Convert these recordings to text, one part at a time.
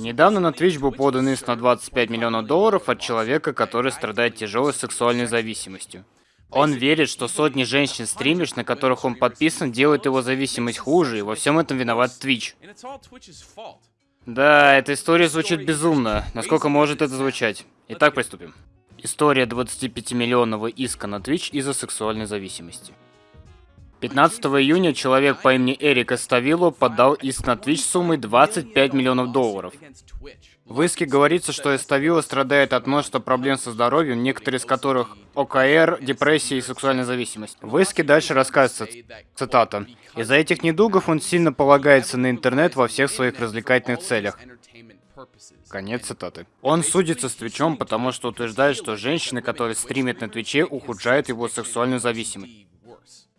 Недавно на Twitch был подан иск на 25 миллионов долларов от человека, который страдает тяжелой сексуальной зависимостью. Он верит, что сотни женщин-стримерш, на которых он подписан, делают его зависимость хуже, и во всем этом виноват Twitch. Да, эта история звучит безумно. Насколько может это звучать? Итак, приступим. История 25-миллионного иска на Twitch из-за сексуальной зависимости. 15 июня человек по имени Эрик Эставило подал иск на Twitch суммой 25 миллионов долларов. В иске говорится, что Эставило страдает от множества проблем со здоровьем, некоторые из которых ОКР, депрессия и сексуальная зависимость. В иске дальше рассказывается, цитата, «Из-за этих недугов он сильно полагается на интернет во всех своих развлекательных целях. Конец цитаты. Он судится с Твичом, потому что утверждает, что женщины, которые стримят на Твиче, ухудшают его сексуальную зависимость.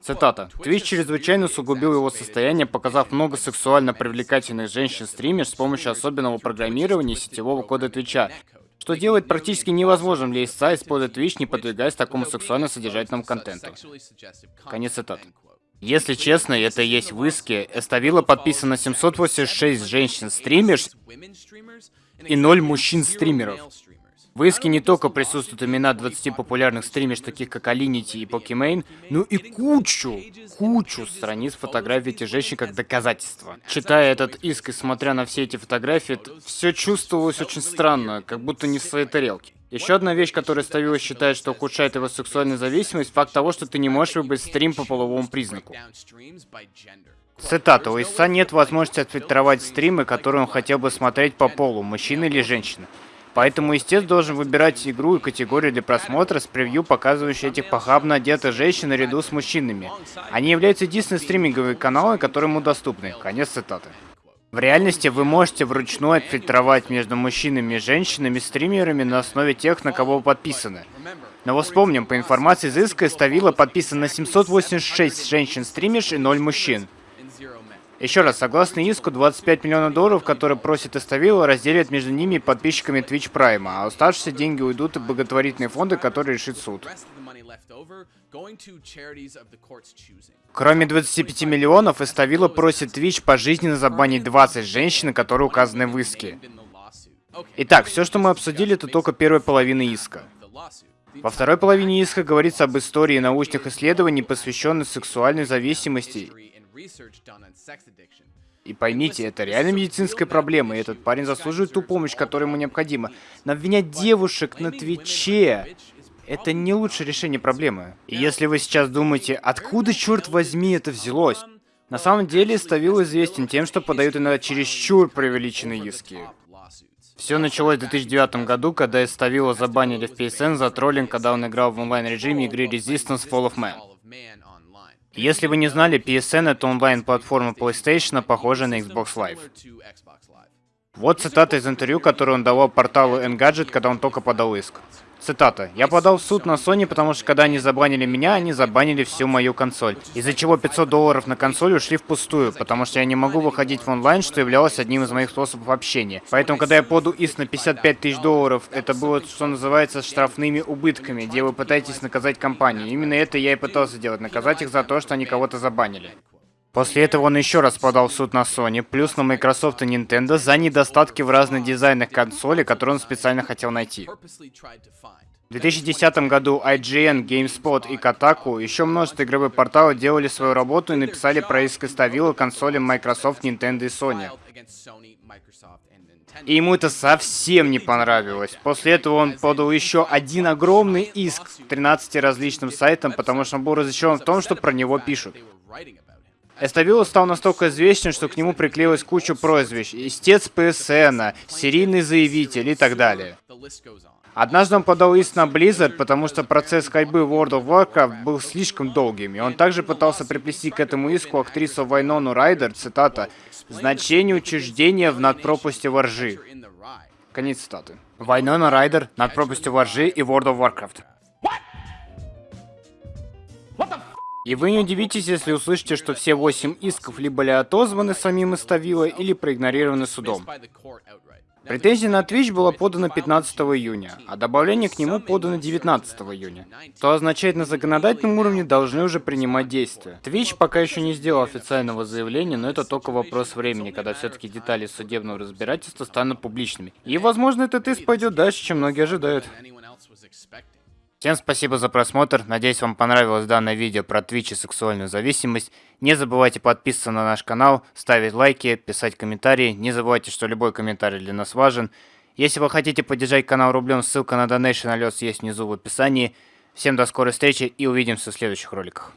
Цитата. Твич чрезвычайно усугубил его состояние, показав много сексуально привлекательных женщин-стримерш с помощью особенного программирования сетевого кода Твича, что делает практически невозможным для истца использовать Twitch, не подвигаясь такому сексуально содержательному контенту. Конец цитаты. Если честно, это и есть в иске. Эставила подписано 786 женщин-стримерш и 0 мужчин-стримеров. В иске не только присутствуют имена 20 популярных стримерш, таких как Alinity и Pokimane, но и кучу, кучу страниц фотографий этих женщин как доказательство. Читая этот иск и смотря на все эти фотографии, все чувствовалось очень странно, как будто не в своей тарелке. Еще одна вещь, которую Ставила считает, что ухудшает его сексуальную зависимость, факт того, что ты не можешь выбрать стрим по половому признаку. Цитата. У Иса нет возможности отфильтровать стримы, которые он хотел бы смотреть по полу, мужчина или женщина. Поэтому истец должен выбирать игру и категорию для просмотра с превью, показывающей этих похабно одетых женщин наряду с мужчинами. Они являются единственной стриминговой каналом, которые ему доступны. Конец цитаты. В реальности вы можете вручную отфильтровать между мужчинами и женщинами стримерами на основе тех, на кого вы подписаны. Но вспомним, по информации из иска Ставила подписано 786 женщин-стримерш и 0 мужчин. Еще раз, согласно иску, 25 миллионов долларов, которые просит Эставила, разделят между ними и подписчиками Twitch Prime, а оставшиеся деньги уйдут в благотворительные фонды, которые решит суд. Кроме 25 миллионов, Эставила просит Twitch пожизненно забанить 20 женщин, которые указаны в иске. Итак, все, что мы обсудили, это только первая половина иска. Во второй половине иска говорится об истории научных исследований, посвященных сексуальной зависимости и поймите, это реально медицинская проблема, и этот парень заслуживает ту помощь, которая ему необходима. Но обвинять девушек на Твиче — это не лучшее решение проблемы. И если вы сейчас думаете, откуда, черт возьми, это взялось? На самом деле, Ставил известен тем, что подают иногда чересчур преувеличенные иски. Все началось в 2009 году, когда Ставила забанили в PSN за троллинг, когда он играл в онлайн-режиме игры Resistance Fall of Man. Если вы не знали, PSN это онлайн-платформа PlayStation, похожая на Xbox Live. Вот цитата из интервью, которую он давал порталу Engadget, когда он только подал иск. Цитата. «Я подал в суд на Sony, потому что когда они забанили меня, они забанили всю мою консоль. Из-за чего 500 долларов на консоль ушли впустую, потому что я не могу выходить в онлайн, что являлось одним из моих способов общения. Поэтому, когда я поду иск на 55 тысяч долларов, это было, что называется, штрафными убытками, где вы пытаетесь наказать компанию. Именно это я и пытался сделать, наказать их за то, что они кого-то забанили. После этого он еще раз подал в суд на Sony, плюс на Microsoft и Nintendo за недостатки в разных дизайнах консоли, которые он специально хотел найти. В 2010 году IGN, GameSpot и Kotaku, еще множество игровых порталов делали свою работу и написали про иск Ставила консолям Microsoft, Nintendo и Sony. И ему это совсем не понравилось. После этого он подал еще один огромный иск 13 различным сайтам, потому что он был разочарован в том, что про него пишут. Эставило стал настолько известен, что к нему приклеилась куча прозвищ. Истец ПСН, серийный заявитель и так далее. Однажды он подал иск на Blizzard, потому что процесс в World of Warcraft был слишком долгим, и он также пытался приплести к этому иску актрису Вайнону Райдер, цитата, «значение учреждения в надпропасти воржи». Конец цитаты. Вайнона Райдер, над воржи и World of Warcraft. И вы не удивитесь, если услышите, что все восемь исков либо были отозваны самим Иставила или проигнорированы судом. Претензия на Twitch была подана 15 июня, а добавление к нему подано 19 июня. То означает, на законодательном уровне должны уже принимать действия. Twitch пока еще не сделал официального заявления, но это только вопрос времени, когда все-таки детали судебного разбирательства станут публичными. И возможно этот иск пойдет дальше, чем многие ожидают. Всем спасибо за просмотр, надеюсь вам понравилось данное видео про Twitch и сексуальную зависимость. Не забывайте подписываться на наш канал, ставить лайки, писать комментарии. Не забывайте, что любой комментарий для нас важен. Если вы хотите поддержать канал рублем, ссылка на Donation Alerts есть внизу в описании. Всем до скорой встречи и увидимся в следующих роликах.